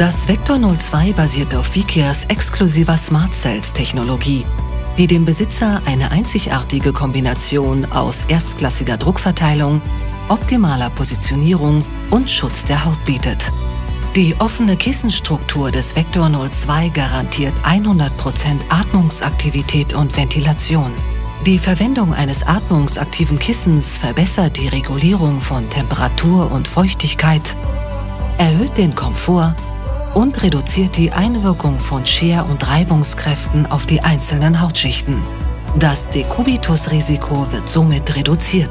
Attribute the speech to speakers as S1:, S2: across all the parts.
S1: Das Vector 02 basiert auf Vikias exklusiver Smart Cells Technologie, die dem Besitzer eine einzigartige Kombination aus erstklassiger Druckverteilung, optimaler Positionierung und Schutz der Haut bietet. Die offene Kissenstruktur des Vector 02 garantiert 100% Atmungsaktivität und Ventilation. Die Verwendung eines atmungsaktiven Kissens verbessert die Regulierung von Temperatur und Feuchtigkeit, erhöht den Komfort und reduziert die Einwirkung von Scher- und Reibungskräften auf die einzelnen Hautschichten. Das Dekubitus-Risiko wird somit reduziert.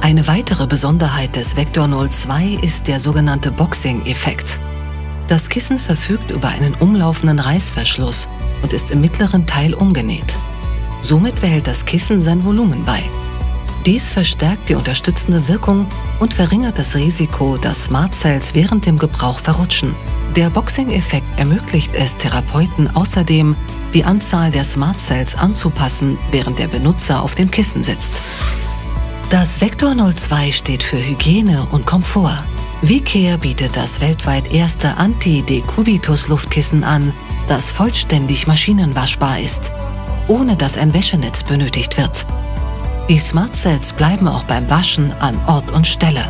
S1: Eine weitere Besonderheit des Vector 02 ist der sogenannte Boxing-Effekt. Das Kissen verfügt über einen umlaufenden Reißverschluss und ist im mittleren Teil umgenäht. Somit behält das Kissen sein Volumen bei. Dies verstärkt die unterstützende Wirkung und verringert das Risiko, dass Smart Cells während dem Gebrauch verrutschen. Der Boxing-Effekt ermöglicht es Therapeuten außerdem, die Anzahl der Smart Cells anzupassen, während der Benutzer auf dem Kissen sitzt. Das Vector 02 steht für Hygiene und Komfort. VCare bietet das weltweit erste Anti-Decubitus-Luftkissen an, das vollständig maschinenwaschbar ist ohne dass ein Wäschenetz benötigt wird. Die Smart Cells bleiben auch beim Waschen an Ort und Stelle.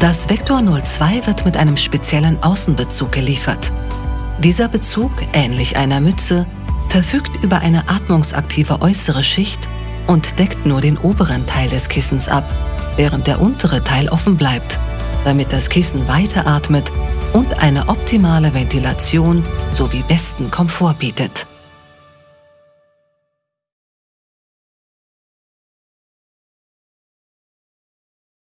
S1: Das Vector 02 wird mit einem speziellen Außenbezug geliefert. Dieser Bezug, ähnlich einer Mütze, verfügt über eine atmungsaktive äußere Schicht und deckt nur den oberen Teil des Kissens ab, während der untere Teil offen bleibt, damit das Kissen weiteratmet und eine optimale Ventilation sowie besten Komfort bietet.